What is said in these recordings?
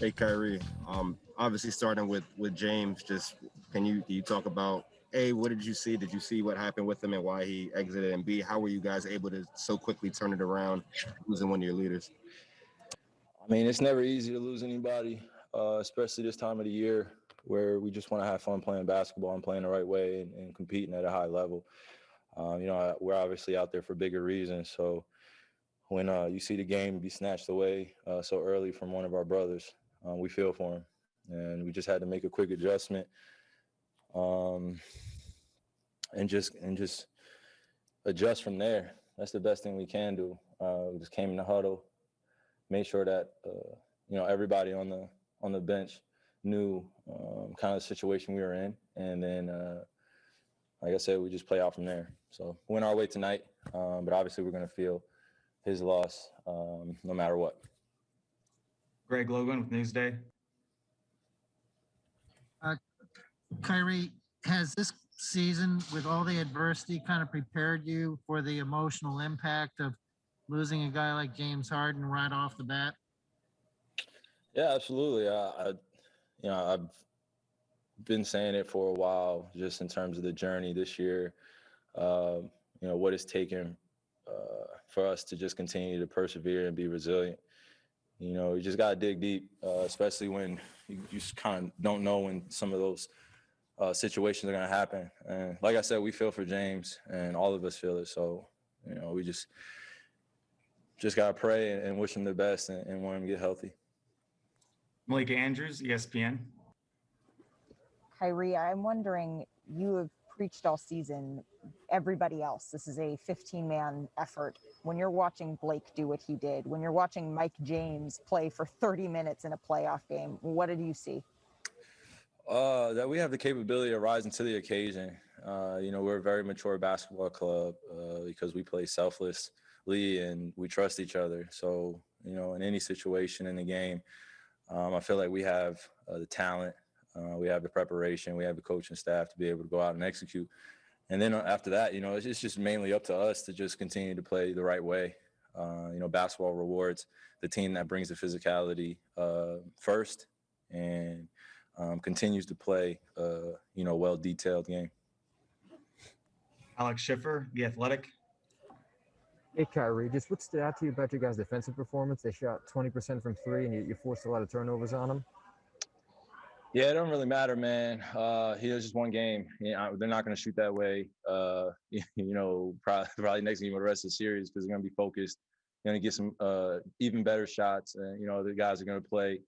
Hey Kyrie, um, obviously starting with with James, just can you can you talk about a what did you see? Did you see what happened with him and why he exited? And B, how were you guys able to so quickly turn it around, losing one of your leaders? I mean, it's never easy to lose anybody, uh, especially this time of the year where we just want to have fun playing basketball and playing the right way and, and competing at a high level. Um, you know, we're obviously out there for bigger reasons, so when uh, you see the game be snatched away uh, so early from one of our brothers, um, we feel for him, and we just had to make a quick adjustment, um, and just and just adjust from there. That's the best thing we can do. Uh, we just came in the huddle, made sure that uh, you know everybody on the on the bench knew um, kind of the situation we were in, and then uh, like I said, we just play out from there. So went our way tonight, um, but obviously we're going to feel his loss um, no matter what. Greg Logan with Newsday. Kyrie, has this season with all the adversity kind of prepared you for the emotional impact of losing a guy like James Harden right off the bat? Yeah, absolutely. I, I you know, I've been saying it for a while, just in terms of the journey this year. Um, you know, what it's taken uh, for us to just continue to persevere and be resilient. You know, you just got to dig deep, uh, especially when you just kind of don't know when some of those uh, situations are going to happen. And like I said, we feel for James, and all of us feel it. So, you know, we just just got to pray and, and, wish him the best and, and want him to get healthy. Malika Andrews, ESPN. Kyrie, I'm wondering, you have preached all season, everybody else. This is a 15 man effort. When you're watching Blake do what he did, when you're watching Mike James play for 30 minutes in a playoff game, what did you see? Uh, that we have the capability of rising to the occasion. Uh, you know, we're a very mature basketball club uh, because we play selflessly and we trust each other. So, you know, in any situation in the game, um, I feel like we have uh, the talent, uh, we have the preparation, we have the coaching staff to be able to go out and execute. And then uh, after that, you know, it's, it's just mainly up to us to just continue to play the right way. you know, basketball rewards the team that brings the physicality first and um, continues to play, uh, you know, well detailed game. Alex Schiffer, The Athletic. Hey, Kyrie, just what stood out to you about your guys' defensive performance? They shot 20% from three, and you, you forced a lot of turnovers on them. Yeah, it don't really matter, man. Uh, he was just one game. You know, they're not going to shoot that way. Uh, you, know, probably, probably next game or the rest of the series because they're going to be focused. Going to get some uh, even better shots, and you know the guys are going to play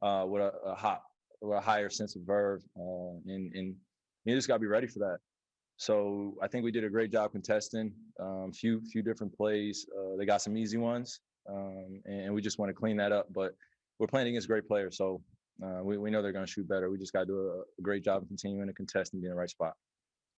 uh, with a, a hot or a higher sense of verve, uh, and and you just got to be ready for that. So I think we did a great job contesting. Um, few few different plays. Uh, they got some easy ones, um, and, we just want to clean that up. But we're playing against great players, so uh, we we know they're going to shoot better. We just got to do a, a great job of continuing to contest and be in the right spot.